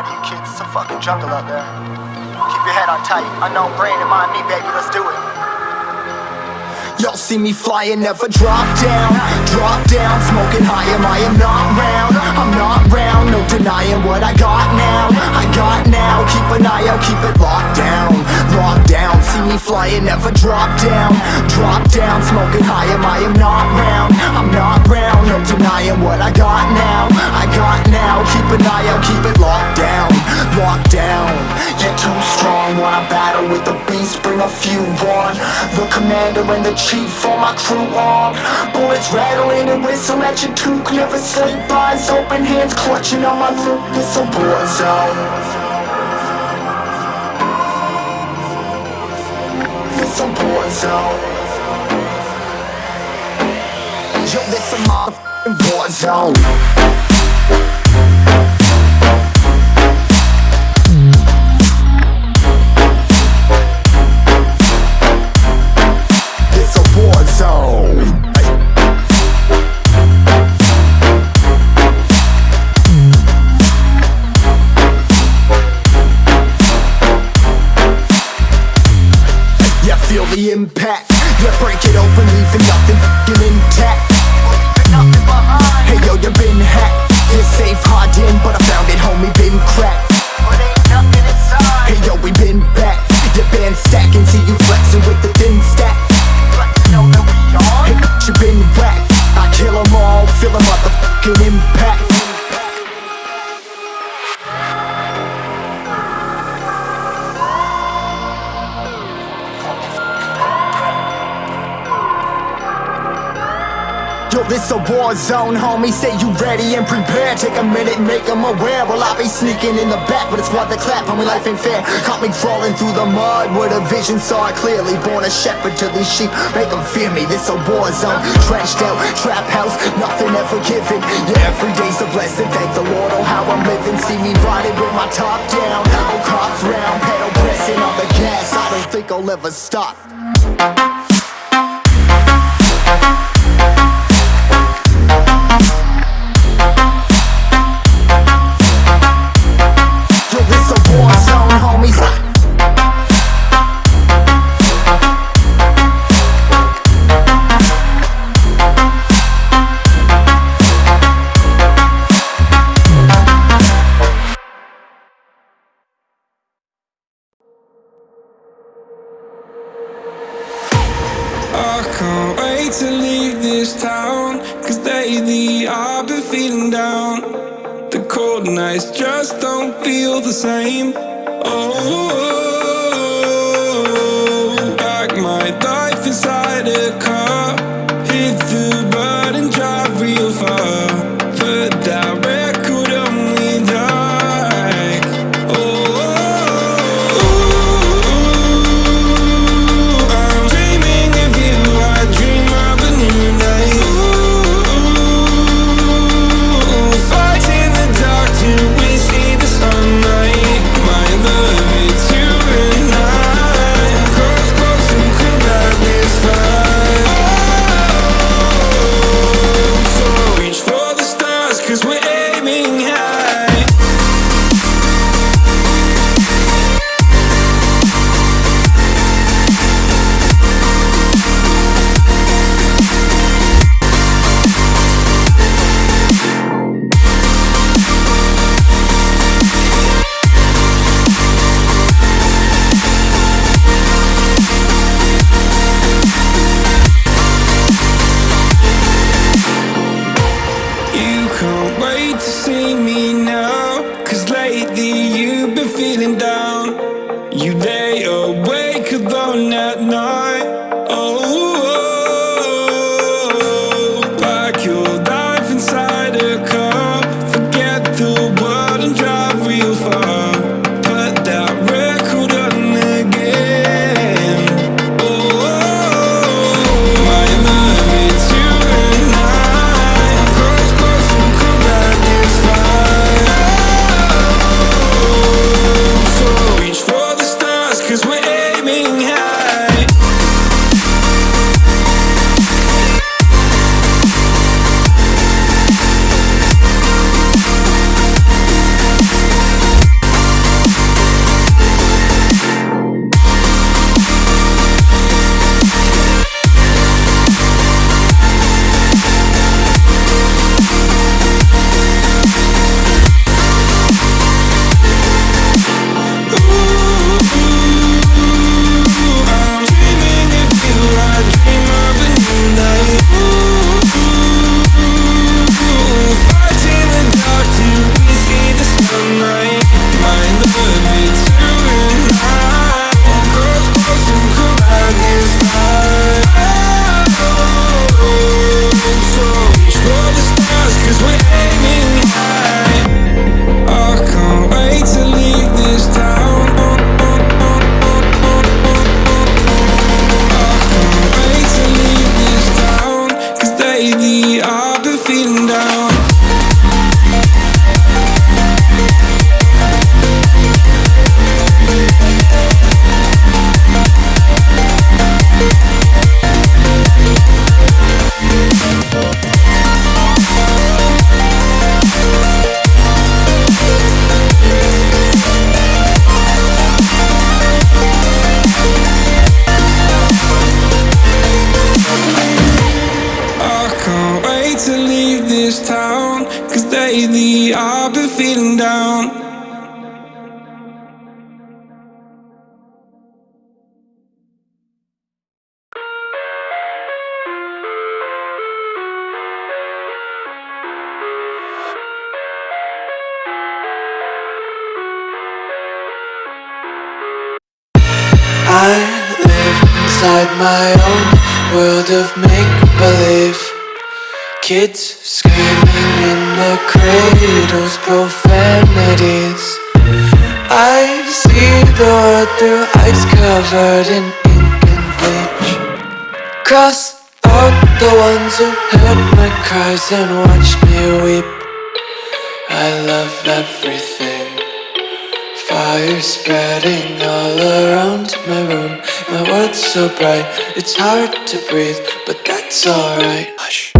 Lie to you kids, it's a fucking jungle out there. Keep your head on tight, unknown brain and mind me, baby, let's do it. Y'all see me flying, never drop down, drop down, smoking high, am I am not round, I'm not round, no denying what I got now, I got now, keep an eye out, keep it locked down, locked down, see me flying, never drop down, drop down, smoking high, am I am not round, I'm not round, no denying what I got now, I got now, keep an eye out, keep it locked down, locked down, you're too strong, When I battle with the beast, bring a few on, the commander and the chief, all my crew on, bullets rattling and whistle at your toque, never sleep, eyes open, hands clutching on my loot, it's a war zone. It's a war zone. Yo, this a motherfucking war zone. Leaving nothing fucking intact. Hey yo, you been hacked. You're safe, hard in, but I found it, homie, been cracked. Hey yo, we been back. Stacking, see you with the thin stack. Hey, you been. I all, feel a motherfucking impact. war zone, homie. Say you ready and prepared. Take a minute, make them aware. Well, I be sneaking in the back But it's worth the clap, homie, life ain't fair. Caught me crawling through the mud With a vision, saw I clearly. Born a shepherd to these sheep. Make them fear me, this a war zone. Trashed out, trap house, nothing ever given. Yeah, every day's a blessing. Thank the Lord on how I'm living. See me riding with my top down. Oh, cops round, pedal pressing on the gas. I don't think I'll ever stop. same. my own world of make-believe. Kids screaming in the cradles, profanities. I see the world through ice covered in ink and bleach. Cross out the ones who heard my cries and watched me weep. I love everything. Fire spreading all around my room. My world's so bright, it's hard to breathe But that's alright. Hush.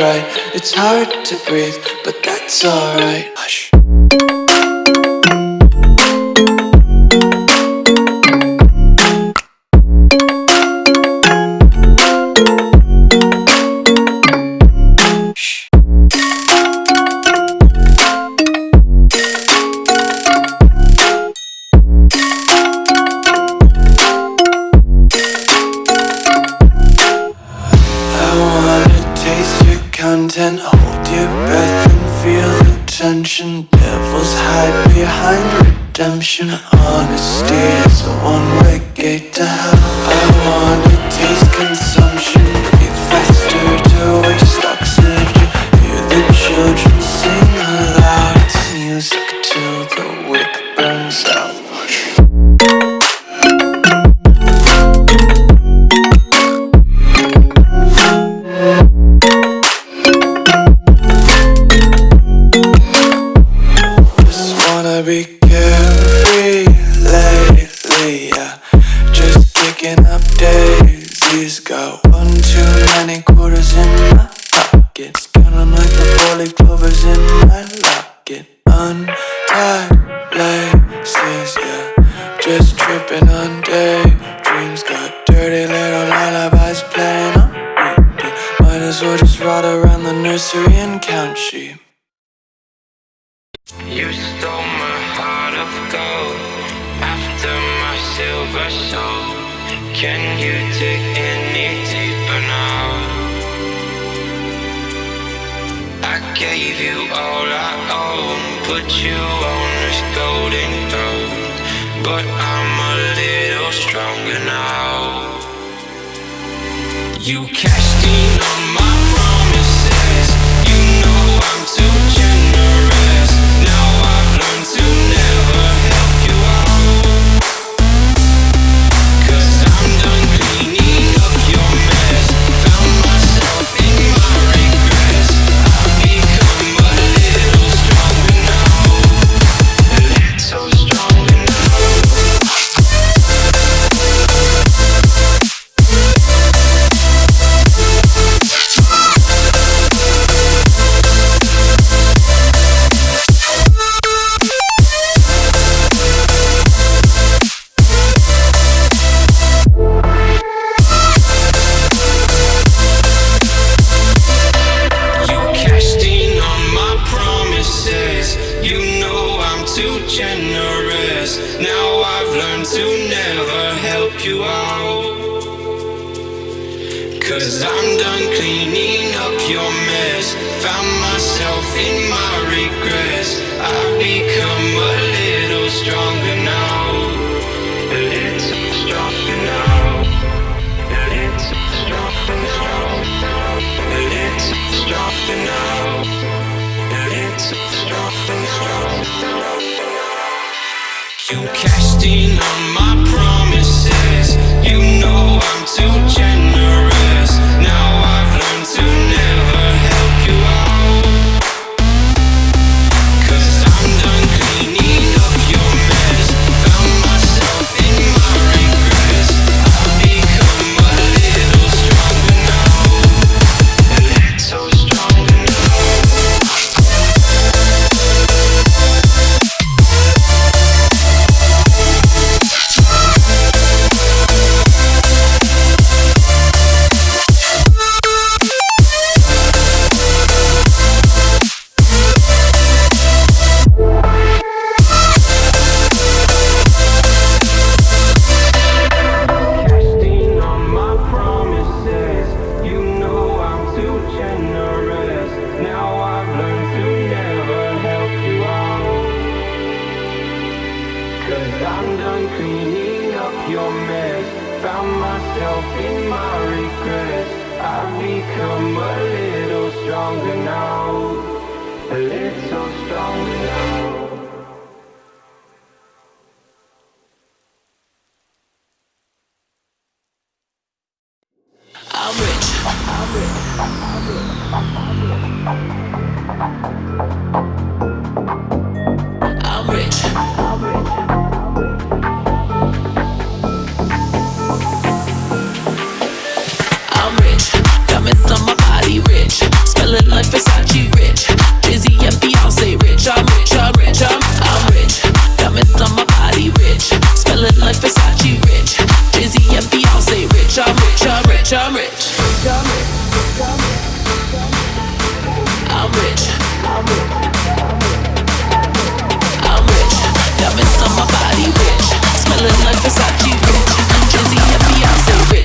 It's hard to breathe, but that's alright. be careful.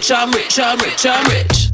rich, I'm rich, I'm rich, I'm rich.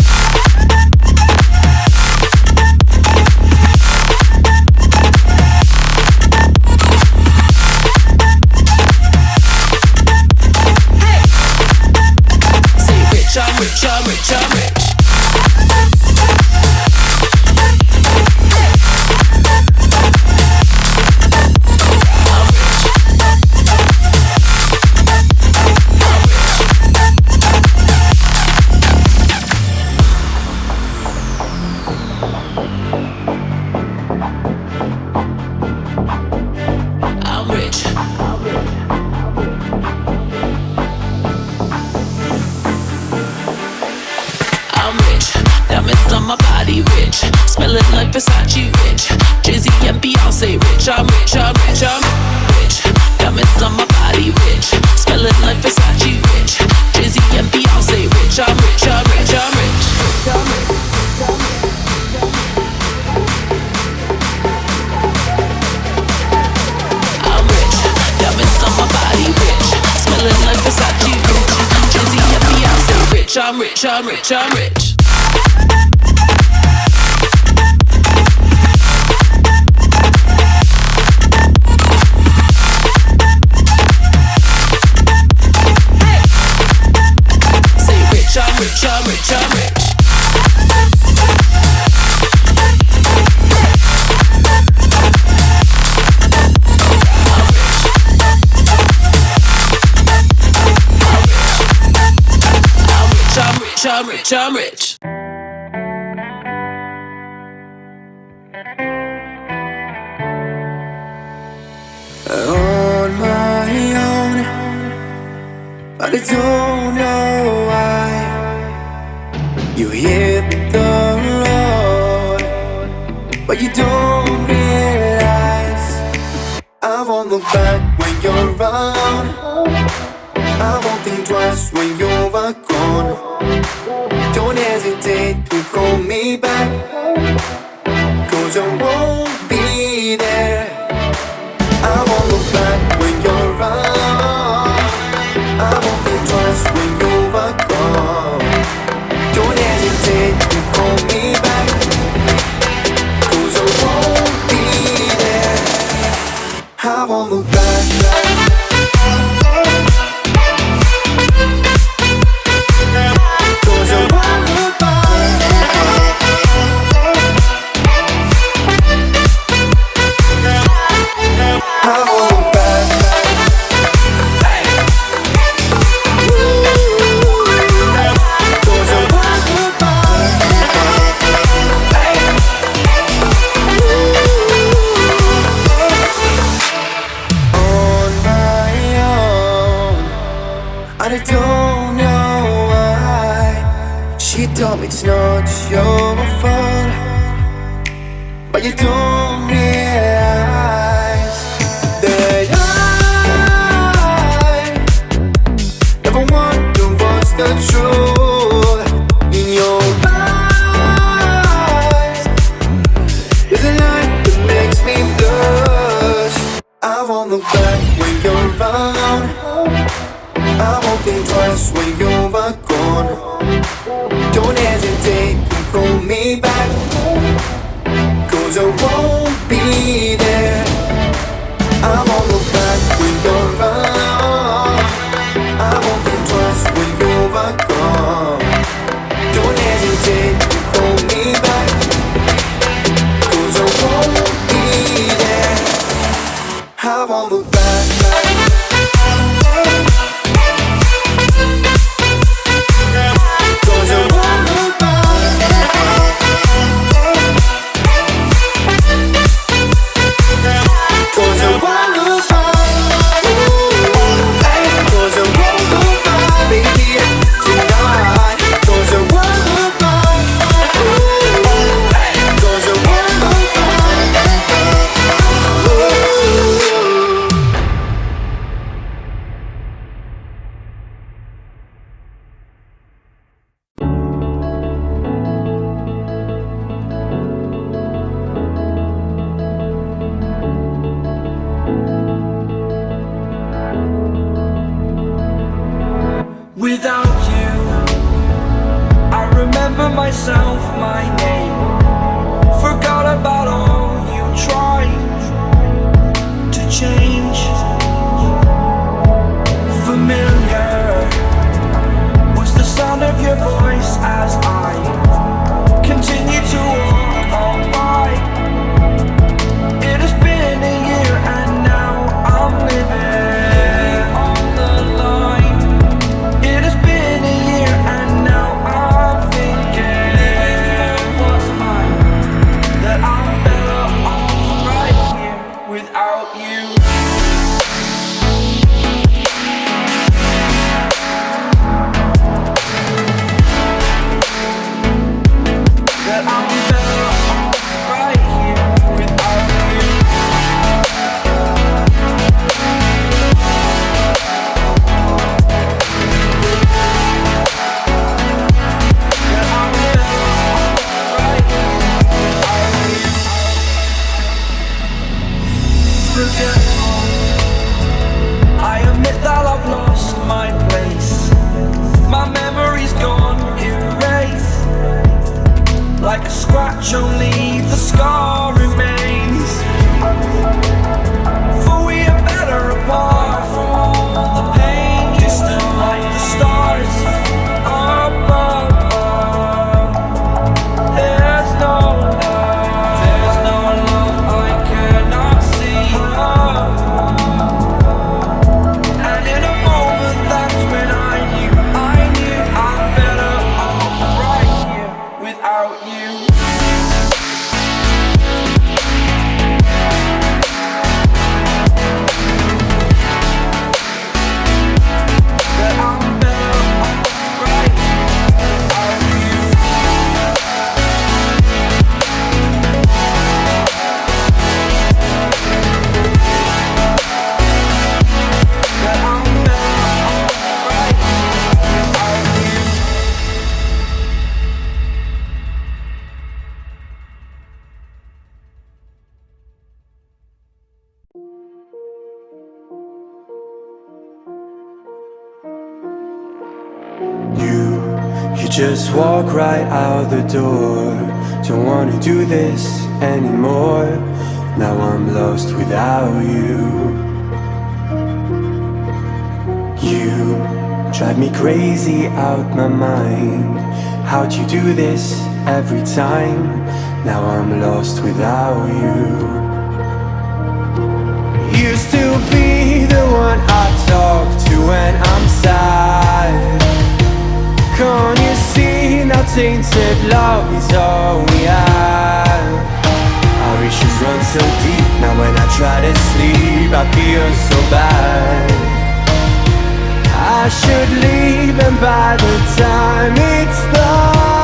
rich, I'm rich, I'm rich. I'm rich, I'm rich. I won't be there. I won't look back when you're around I won't think twice when you are gone. Don't hesitate to call me back Cause I won't be there. I won't look back, back. won't look back when you're around. I won't think twice when you're gone. Don't hesitate to call me back. Cause I won't be there. don't. That I'm just walk right out the door. Don't wanna do this anymore. Now I'm lost without you. You drive me crazy out my mind. How'd you do this every time? Now I'm lost without you. Used to be the one I talk to when I'm sad. Can't you see now tainted love is all we are Our issues run so deep Now when I try to sleep I feel so bad. I should leave and by the time it's done.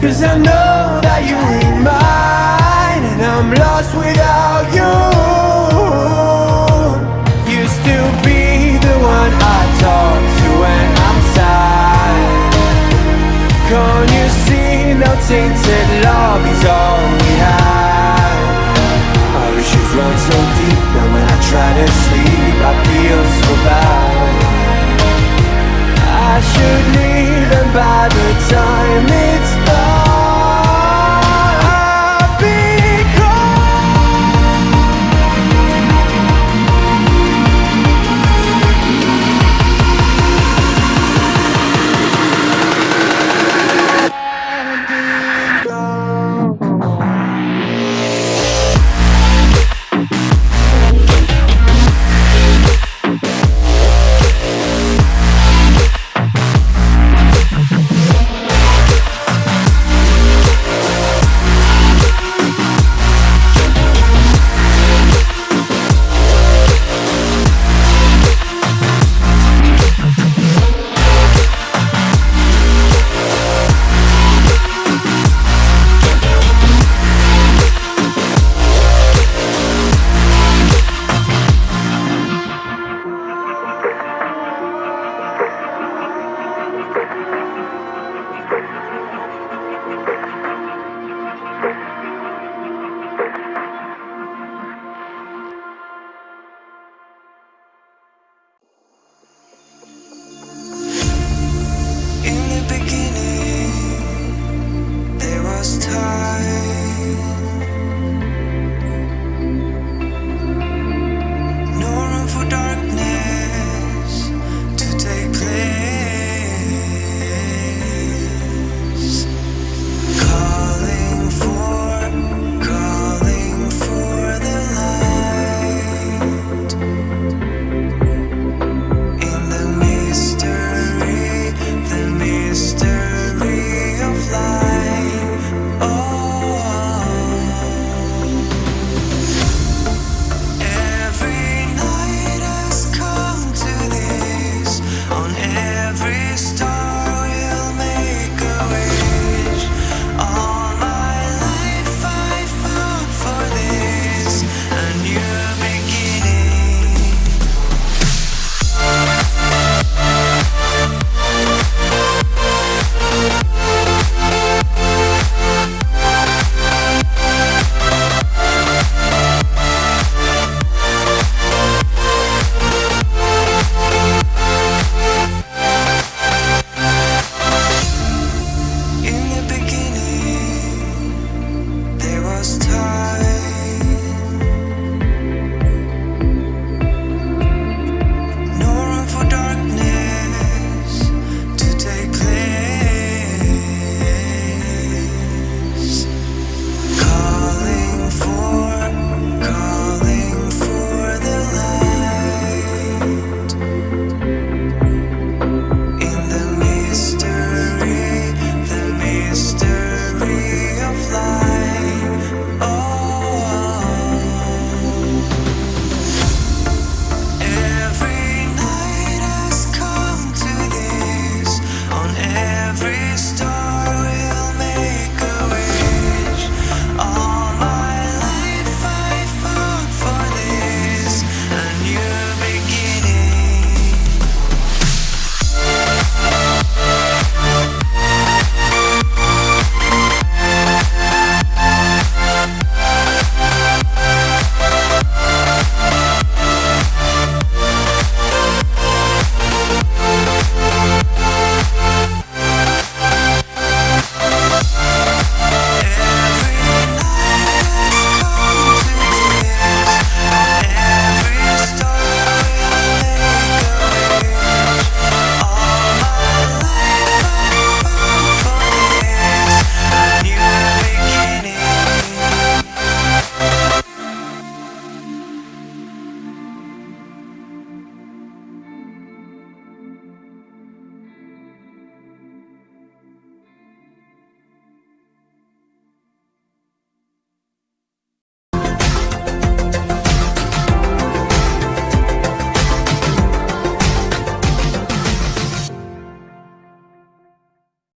Cause I know that you ain't mine And I'm lost without you. Used to be the one I talk to when I'm sad. Can't you see no tainted love is all we have? Our issues run so deep That when I try to sleep I feel so bad. I should leave and by the time it's done.